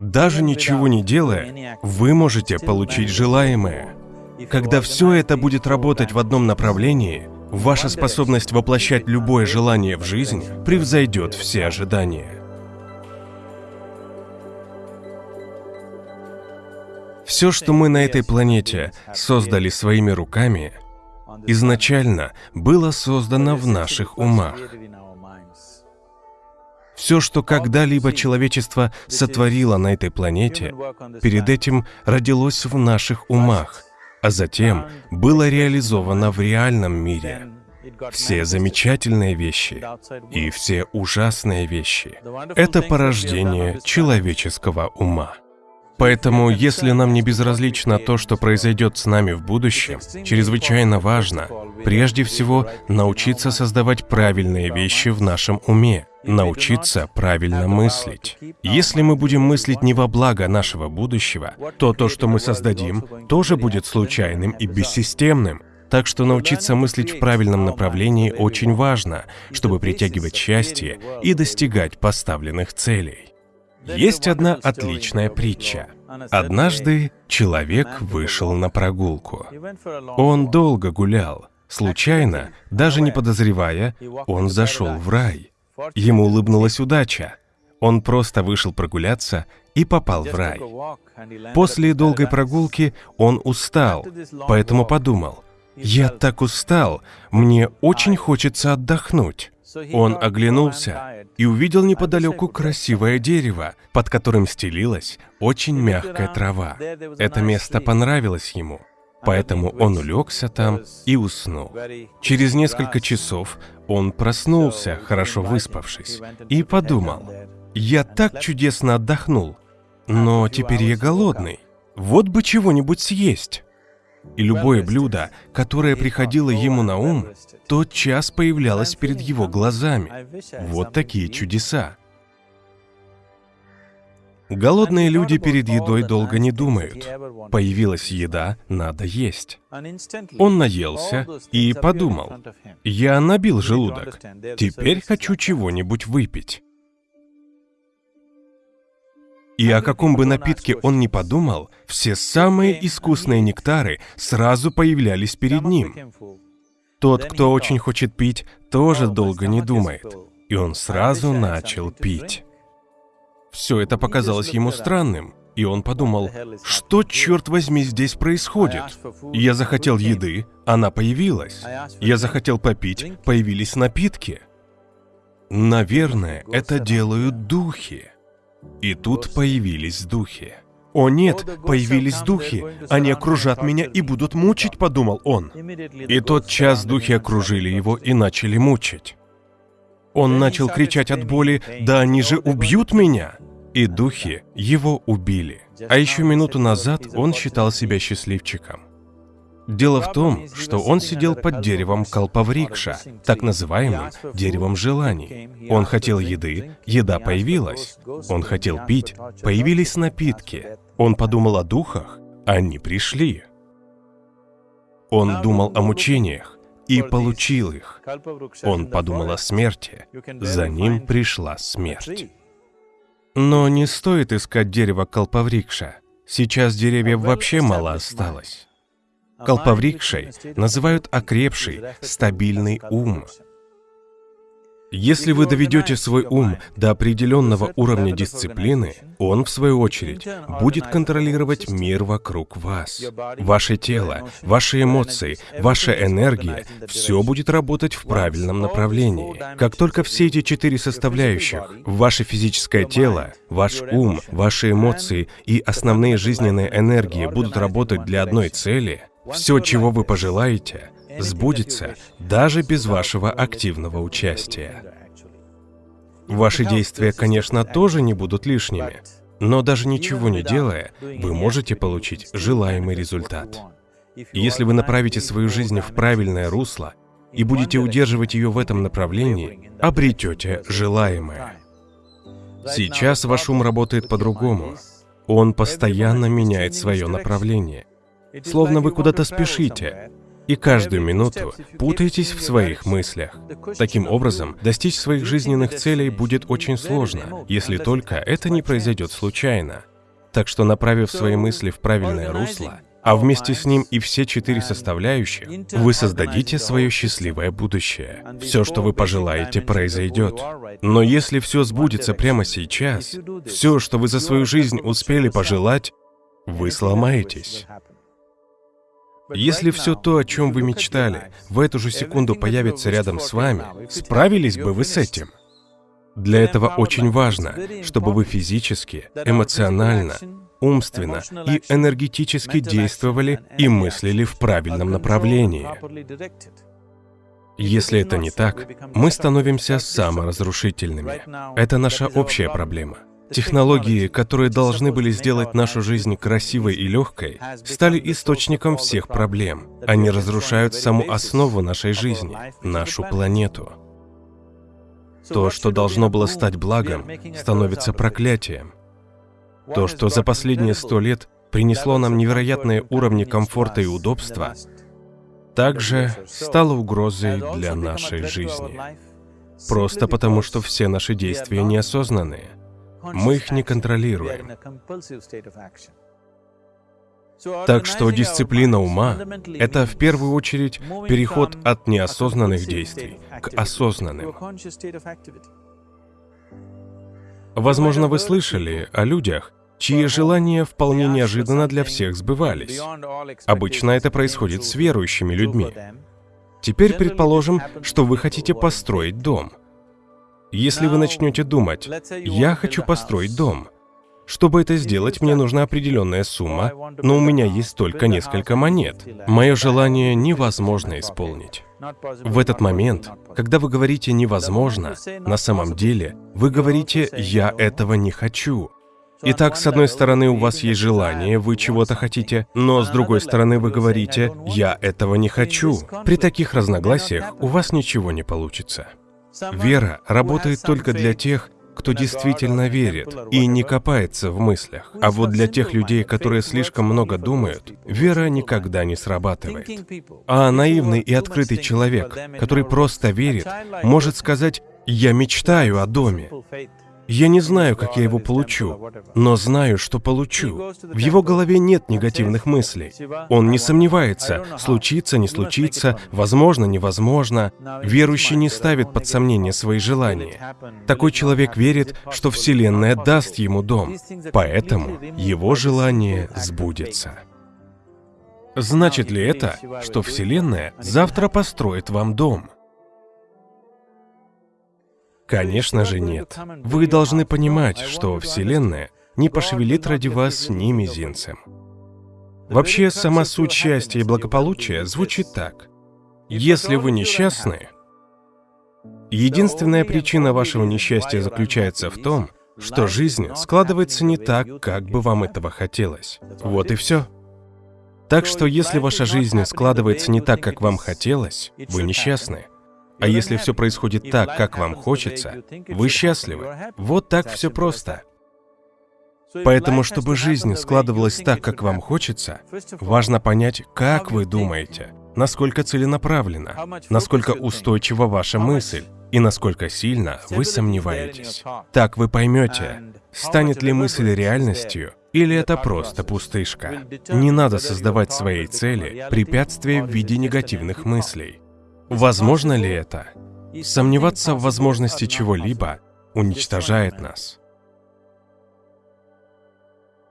Даже ничего не делая, вы можете получить желаемое. Когда все это будет работать в одном направлении, ваша способность воплощать любое желание в жизнь превзойдет все ожидания. Все, что мы на этой планете создали своими руками, изначально было создано в наших умах. Все, что когда-либо человечество сотворило на этой планете, перед этим родилось в наших умах, а затем было реализовано в реальном мире. Все замечательные вещи и все ужасные вещи — это порождение человеческого ума. Поэтому, если нам не безразлично то, что произойдет с нами в будущем, чрезвычайно важно, прежде всего, научиться создавать правильные вещи в нашем уме, научиться правильно мыслить. Если мы будем мыслить не во благо нашего будущего, то то, что мы создадим, тоже будет случайным и бессистемным. Так что научиться мыслить в правильном направлении очень важно, чтобы притягивать счастье и достигать поставленных целей. Есть одна отличная притча. Однажды человек вышел на прогулку. Он долго гулял. Случайно, даже не подозревая, он зашел в рай. Ему улыбнулась удача. Он просто вышел прогуляться и попал в рай. После долгой прогулки он устал, поэтому подумал, «Я так устал, мне очень хочется отдохнуть». Он оглянулся и увидел неподалеку красивое дерево, под которым стелилась очень мягкая трава. Это место понравилось ему, поэтому он улегся там и уснул. Через несколько часов он проснулся, хорошо выспавшись, и подумал, «Я так чудесно отдохнул, но теперь я голодный, вот бы чего-нибудь съесть». И любое блюдо, которое приходило ему на ум, тот час появлялось перед его глазами. Вот такие чудеса. Голодные люди перед едой долго не думают. Появилась еда, надо есть. Он наелся и подумал, я набил желудок, теперь хочу чего-нибудь выпить. И о каком бы напитке он ни подумал, все самые искусные нектары сразу появлялись перед ним. Тот, кто очень хочет пить, тоже долго не думает, и он сразу начал пить. Все это показалось ему странным, и он подумал, что, черт возьми, здесь происходит? Я захотел еды, она появилась. Я захотел попить, появились напитки. Наверное, это делают духи. И тут появились духи. «О нет, появились духи! Они окружат меня и будут мучить», — подумал он. И тот час духи окружили его и начали мучить. Он начал кричать от боли, «Да они же убьют меня!» И духи его убили. А еще минуту назад он считал себя счастливчиком. Дело в том, что он сидел под деревом Калпаврикша, так называемым деревом желаний. Он хотел еды, еда появилась. Он хотел пить, появились напитки. Он подумал о духах, они пришли. Он думал о мучениях и получил их. Он подумал о смерти, за ним пришла смерть. Но не стоит искать дерево Калпаврикша. Сейчас деревьев вообще мало осталось. Калпаврикшей называют окрепший, стабильный ум. Если вы доведете свой ум до определенного уровня дисциплины, он, в свою очередь, будет контролировать мир вокруг вас. Ваше тело, ваши эмоции, ваша энергия – все будет работать в правильном направлении. Как только все эти четыре составляющих – ваше физическое тело, ваш ум, ваши эмоции и основные жизненные энергии будут работать для одной цели – все, чего вы пожелаете, сбудется даже без вашего активного участия. Ваши действия, конечно, тоже не будут лишними, но даже ничего не делая, вы можете получить желаемый результат. Если вы направите свою жизнь в правильное русло и будете удерживать ее в этом направлении, обретете желаемое. Сейчас ваш ум работает по-другому. Он постоянно меняет свое направление. Словно вы куда-то спешите. и каждую минуту путаетесь в своих мыслях. Таким образом, достичь своих жизненных целей будет очень сложно, если только это не произойдет случайно. Так что, направив свои мысли в правильное русло, а вместе с ним и все четыре составляющих, вы создадите свое счастливое будущее. Все, что вы пожелаете, произойдет. Но если все сбудется прямо сейчас, все, что вы за свою жизнь успели пожелать, вы сломаетесь. Если все то, о чем вы мечтали, в эту же секунду появится рядом с вами, справились бы вы с этим? Для этого очень важно, чтобы вы физически, эмоционально, умственно и энергетически действовали и мыслили в правильном направлении. Если это не так, мы становимся саморазрушительными. Это наша общая проблема. Технологии, которые должны были сделать нашу жизнь красивой и легкой, стали источником всех проблем. Они разрушают саму основу нашей жизни, нашу планету. То, что должно было стать благом, становится проклятием. То, что за последние сто лет принесло нам невероятные уровни комфорта и удобства, также стало угрозой для нашей жизни. Просто потому, что все наши действия неосознанные. Мы их не контролируем. Так что дисциплина ума — это в первую очередь переход от неосознанных действий к осознанным. Возможно, вы слышали о людях, чьи желания вполне неожиданно для всех сбывались. Обычно это происходит с верующими людьми. Теперь предположим, что вы хотите построить дом — если вы начнете думать, «Я хочу построить дом», чтобы это сделать, мне нужна определенная сумма, но у меня есть только несколько монет. Мое желание невозможно исполнить. В этот момент, когда вы говорите «невозможно», на самом деле вы говорите «я этого не хочу». Итак, с одной стороны, у вас есть желание, вы чего-то хотите, но с другой стороны, вы говорите «я этого не хочу». При таких разногласиях у вас ничего не получится. Вера работает только для тех, кто действительно верит и не копается в мыслях. А вот для тех людей, которые слишком много думают, вера никогда не срабатывает. А наивный и открытый человек, который просто верит, может сказать «я мечтаю о доме», я не знаю, как я его получу, но знаю, что получу. В его голове нет негативных мыслей. Он не сомневается, случится, не случится, возможно, невозможно. Верующий не ставит под сомнение свои желания. Такой человек верит, что Вселенная даст ему дом, поэтому его желание сбудется. Значит ли это, что Вселенная завтра построит вам дом? Конечно же нет. Вы должны понимать, что Вселенная не пошевелит ради вас ни мизинцем. Вообще, сама суть счастья и благополучия звучит так. Если вы несчастны, единственная причина вашего несчастья заключается в том, что жизнь складывается не так, как бы вам этого хотелось. Вот и все. Так что если ваша жизнь складывается не так, как вам хотелось, вы несчастны. А если все происходит так, как вам хочется, вы счастливы. Вот так все просто. Поэтому, чтобы жизнь складывалась так, как вам хочется, важно понять, как вы думаете, насколько целенаправленно, насколько устойчива ваша мысль и насколько сильно вы сомневаетесь. Так вы поймете, станет ли мысль реальностью или это просто пустышка. Не надо создавать своей цели препятствия в виде негативных мыслей. Возможно ли это? Сомневаться в возможности чего-либо уничтожает нас.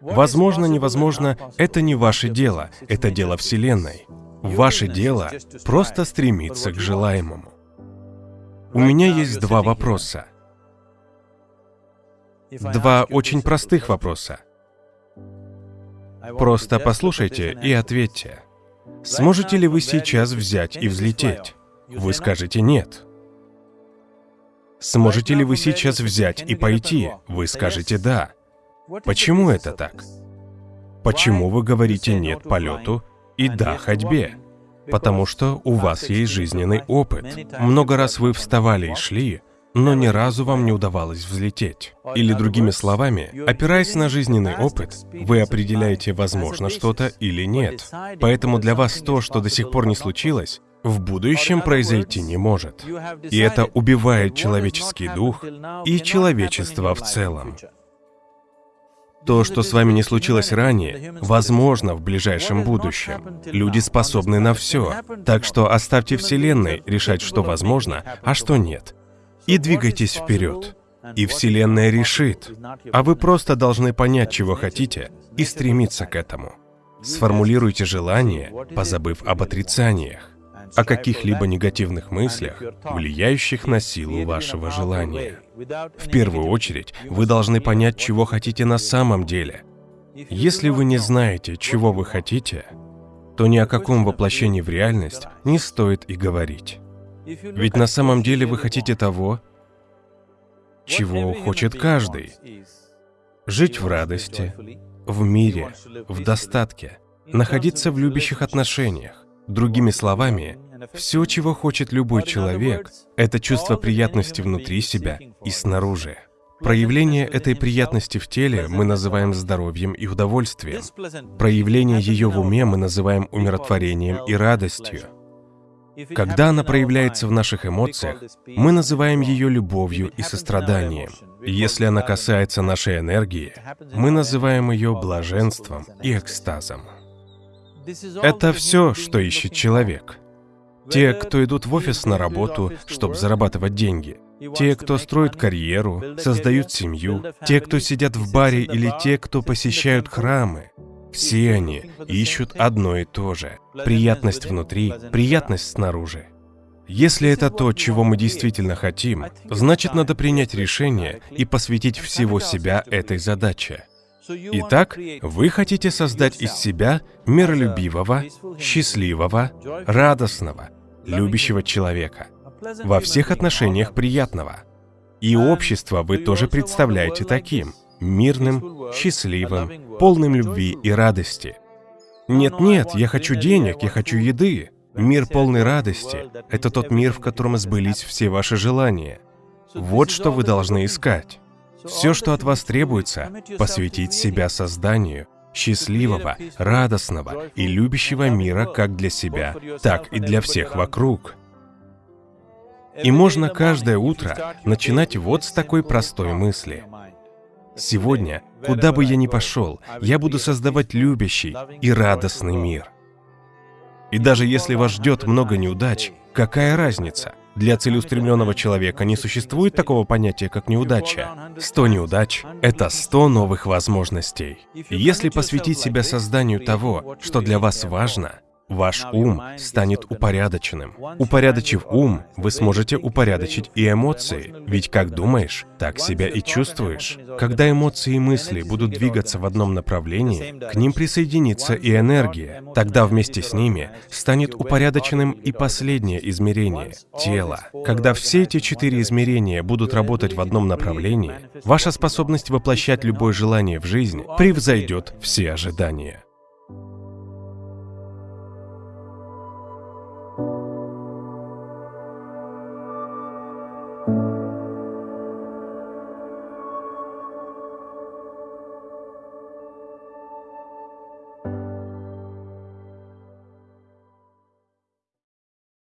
Возможно, невозможно, это не ваше дело, это дело Вселенной. Ваше дело просто стремиться к желаемому. У меня есть два вопроса. Два очень простых вопроса. Просто послушайте и ответьте. Сможете ли вы сейчас взять и взлететь? Вы скажете «нет». Сможете ли вы сейчас взять и пойти? Вы скажете «да». Почему это так? Почему вы говорите «нет» полету и «да» ходьбе? Потому что у вас есть жизненный опыт. Много раз вы вставали и шли, но ни разу вам не удавалось взлететь. Или другими словами, опираясь на жизненный опыт, вы определяете, возможно что-то или нет. Поэтому для вас то, что до сих пор не случилось, в будущем произойти не может. И это убивает человеческий дух и человечество в целом. То, что с вами не случилось ранее, возможно в ближайшем будущем. Люди способны на все. Так что оставьте Вселенной решать, что возможно, а что нет. И двигайтесь вперед. И Вселенная решит. А вы просто должны понять, чего хотите, и стремиться к этому. Сформулируйте желание, позабыв об отрицаниях о каких-либо негативных мыслях, влияющих на силу вашего желания. В первую очередь, вы должны понять, чего хотите на самом деле. Если вы не знаете, чего вы хотите, то ни о каком воплощении в реальность не стоит и говорить. Ведь на самом деле вы хотите того, чего хочет каждый. Жить в радости, в мире, в достатке, находиться в любящих отношениях. Другими словами, все, чего хочет любой человек, это чувство приятности внутри себя и снаружи. Проявление этой приятности в теле мы называем здоровьем и удовольствием. Проявление ее в уме мы называем умиротворением и радостью. Когда она проявляется в наших эмоциях, мы называем ее любовью и состраданием. Если она касается нашей энергии, мы называем ее блаженством и экстазом. Это все, что ищет человек. Те, кто идут в офис на работу, чтобы зарабатывать деньги. Те, кто строит карьеру, создают семью. Те, кто сидят в баре или те, кто посещают храмы. Все они ищут одно и то же. Приятность внутри, приятность снаружи. Если это то, чего мы действительно хотим, значит надо принять решение и посвятить всего себя этой задаче. Итак, вы хотите создать из себя миролюбивого, счастливого, радостного, любящего человека, во всех отношениях приятного. И общество вы тоже представляете таким, мирным, счастливым, полным любви и радости. Нет-нет, я хочу денег, я хочу еды. Мир полной радости — это тот мир, в котором сбылись все ваши желания. Вот что вы должны искать. Все, что от вас требуется, посвятить себя созданию счастливого, радостного и любящего мира как для себя, так и для всех вокруг. И можно каждое утро начинать вот с такой простой мысли. Сегодня, куда бы я ни пошел, я буду создавать любящий и радостный мир. И даже если вас ждет много неудач, какая разница? Для целеустремленного человека не существует такого понятия, как неудача. 100 неудач — это 100 новых возможностей. Если посвятить себя созданию того, что для вас важно, Ваш ум станет упорядоченным. Упорядочив ум, вы сможете упорядочить и эмоции, ведь как думаешь, так себя и чувствуешь. Когда эмоции и мысли будут двигаться в одном направлении, к ним присоединится и энергия. Тогда вместе с ними станет упорядоченным и последнее измерение — тело. Когда все эти четыре измерения будут работать в одном направлении, ваша способность воплощать любое желание в жизнь превзойдет все ожидания.